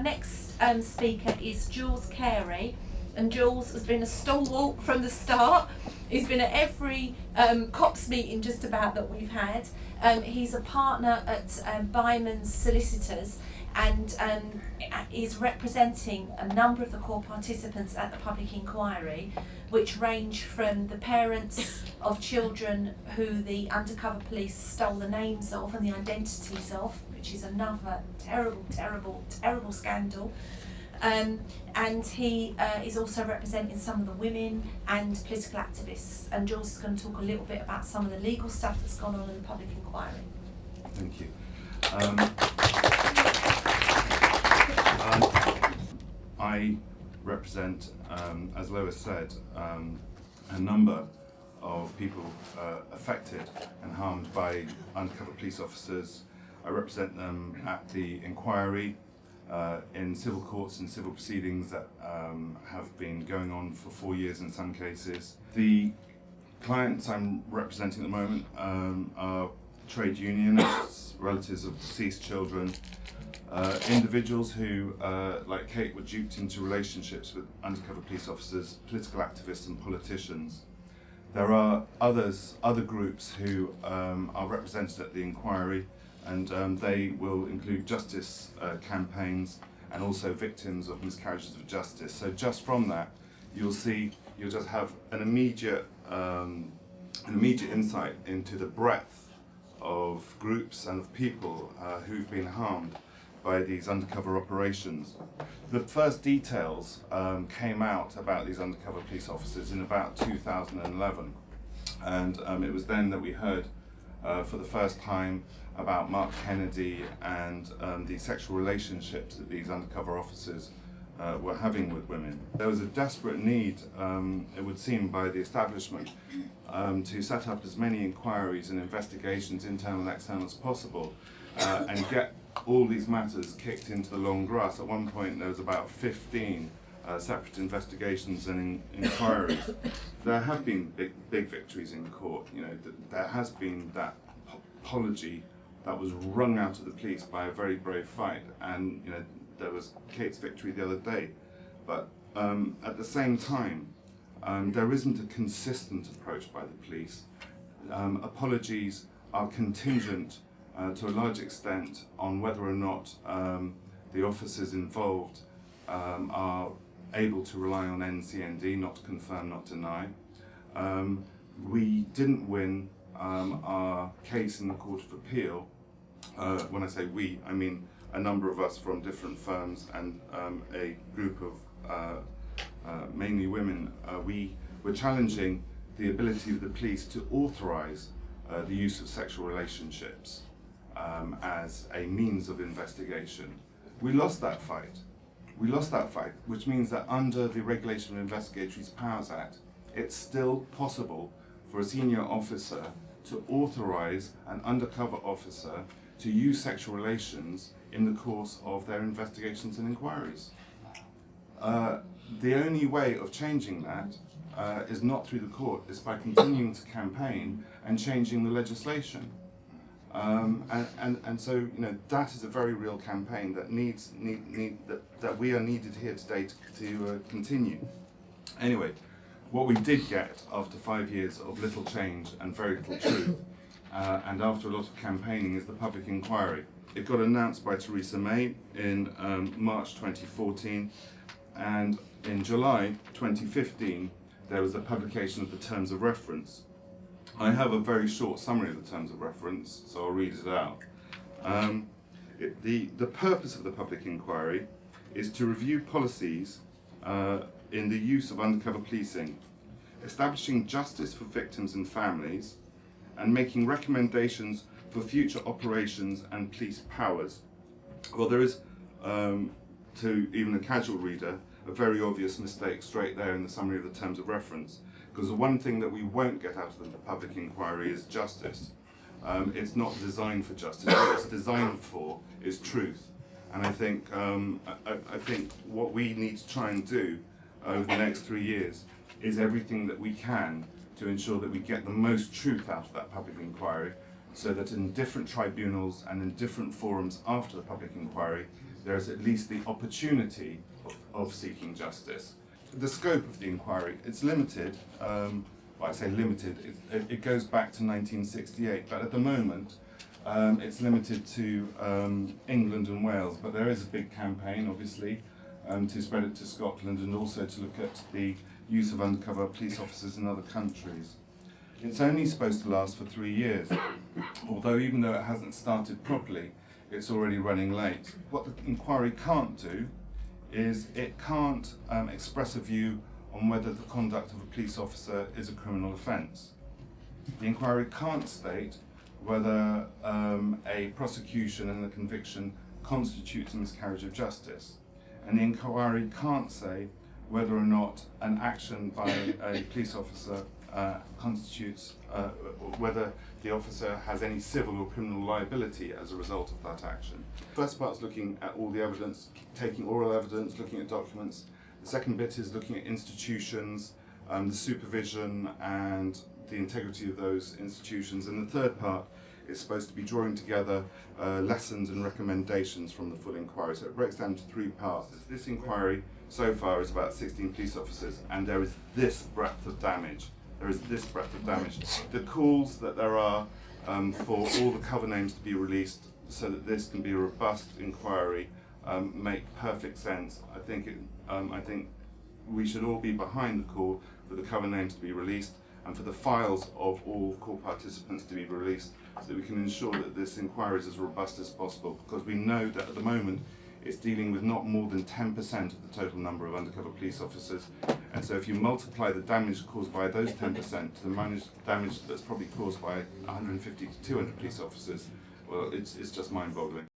our next um, speaker is Jules Carey, and Jules has been a stalwart from the start. He's been at every um, COPS meeting just about that we've had. Um, he's a partner at um, Bindmans Solicitors and um, is representing a number of the core participants at the public inquiry, which range from the parents of children who the undercover police stole the names of and the identities of, which is another terrible, terrible, terrible scandal. Um, and he uh, is also representing some of the women and political activists. And Jules is going to talk a little bit about some of the legal stuff that's gone on in the public inquiry. Thank you. Um, I represent, um, as Lois said, um, a number of people uh, affected and harmed by undercover police officers. I represent them at the inquiry uh, in civil courts and civil proceedings that um, have been going on for four years in some cases. The clients I'm representing at the moment um, are trade unionists, relatives of deceased children, uh, individuals who, uh, like Kate, were duped into relationships with undercover police officers, political activists and politicians. There are others, other groups who um, are represented at the inquiry and um, they will include justice uh, campaigns and also victims of miscarriages of justice. So just from that, you'll see, you'll just have an immediate, um, an immediate insight into the breadth of groups and of people uh, who've been harmed by these undercover operations. The first details um, came out about these undercover police officers in about 2011 and um, it was then that we heard uh, for the first time about Mark Kennedy and um, the sexual relationships that these undercover officers uh, were having with women. There was a desperate need, um, it would seem, by the establishment um, to set up as many inquiries and investigations, internal and external, as possible uh, and get all these matters kicked into the long grass. At one point there was about 15 uh, separate investigations and in inquiries. there have been big, big victories in court. You know, th there has been that apology that was wrung out of the police by a very brave fight. And you know, there was Kate's victory the other day. But um, at the same time, um, there isn't a consistent approach by the police. Um, apologies are contingent uh, to a large extent on whether or not um, the officers involved um, are able to rely on NCND, not confirm, not deny. Um, we didn't win um, our case in the Court of Appeal. Uh, when I say we, I mean a number of us from different firms and um, a group of uh, uh, mainly women. Uh, we were challenging the ability of the police to authorise uh, the use of sexual relationships um, as a means of investigation. We lost that fight. We lost that fight, which means that under the Regulation of Investigatory Powers Act, it's still possible for a senior officer to authorise an undercover officer to use sexual relations in the course of their investigations and inquiries. Uh, the only way of changing that uh, is not through the court, it's by continuing to campaign and changing the legislation. Um, and, and, and so, you know, that is a very real campaign that needs, need, need, that, that we are needed here today to, to uh, continue. Anyway, what we did get after five years of little change and very little truth, uh, and after a lot of campaigning, is the public inquiry. It got announced by Theresa May in um, March 2014, and in July 2015, there was the publication of the terms of reference, I have a very short summary of the terms of reference, so I'll read it out. Um, it, the, the purpose of the public inquiry is to review policies uh, in the use of undercover policing, establishing justice for victims and families, and making recommendations for future operations and police powers. Well, there is, um, to even a casual reader, a very obvious mistake straight there in the summary of the terms of reference. Because the one thing that we won't get out of the public inquiry is justice. Um, it's not designed for justice. what it's designed for is truth. And I think, um, I, I, think what we need to try and do over the next three years is everything that we can to ensure that we get the most truth out of that public inquiry so that in different tribunals and in different forums after the public inquiry, there is at least the opportunity of, of seeking justice. The scope of the inquiry, it's limited, um, well, I say limited, it, it, goes back to 1968, but at the moment, um, it's limited to um, England and Wales, but there is a big campaign, obviously, um, to spread it to Scotland and also to look at the use of undercover police officers in other countries. It's only supposed to last for three years, although even though it hasn't started properly, it's already running late. What the inquiry can't do is it can't um, express a view on whether the conduct of a police officer is a criminal offence. The inquiry can't state whether um, a prosecution and a conviction constitutes a miscarriage of justice. And the inquiry can't say whether or not an action by a police officer uh, constitutes, uh, whether the officer has any civil or criminal liability as a result of that action. First part is looking at all the evidence, taking oral evidence, looking at documents. The second bit is looking at institutions, um, the supervision and the integrity of those institutions. And the third part is supposed to be drawing together uh, lessons and recommendations from the full inquiry. So it breaks down to three parts. This inquiry so far is about 16 police officers and there is this breadth of damage. There is this breadth of damage. The calls that there are um, for all the cover names to be released so that this can be a robust inquiry um, make perfect sense. I think it, um, I think we should all be behind the call for the cover names to be released and for the files of all core participants to be released so that we can ensure that this inquiry is as robust as possible because we know that at the moment it's dealing with not more than 10% of the total number of undercover police officers and so if you multiply the damage caused by those 10% to the damage that's probably caused by 150 to 200 police officers well it's, it's just mind-boggling.